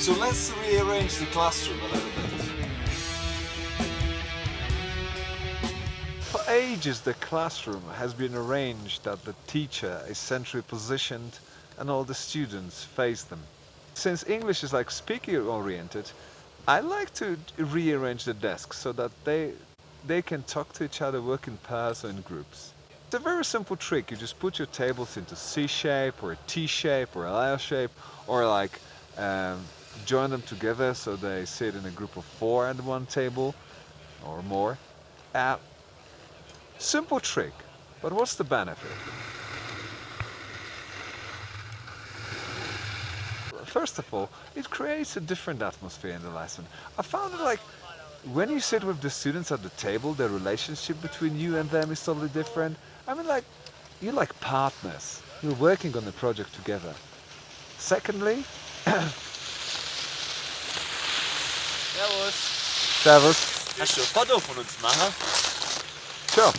So let's rearrange the classroom a little bit. For ages the classroom has been arranged that the teacher is centrally positioned and all the students face them. Since English is like speaker oriented, I like to rearrange the desks so that they they can talk to each other, work in pairs or in groups. It's a very simple trick. You just put your tables into C shape or a T shape or a L shape or like um, join them together so they sit in a group of four at one table or more. Uh, simple trick, but what's the benefit? First of all, it creates a different atmosphere in the lesson. I found it like when you sit with the students at the table, the relationship between you and them is totally different. I mean like, you're like partners. You're working on the project together. Secondly, Servus. Servus. Kannst du ein Foto von uns machen? Sure.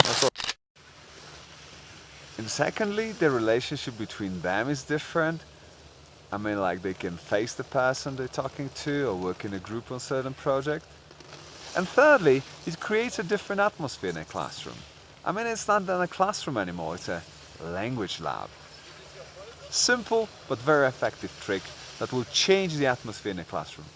And secondly, the relationship between them is different. I mean, like they can face the person they're talking to or work in a group on certain project. And thirdly, it creates a different atmosphere in a classroom. I mean, it's not in a classroom anymore, it's a language lab. Simple but very effective trick that will change the atmosphere in a classroom.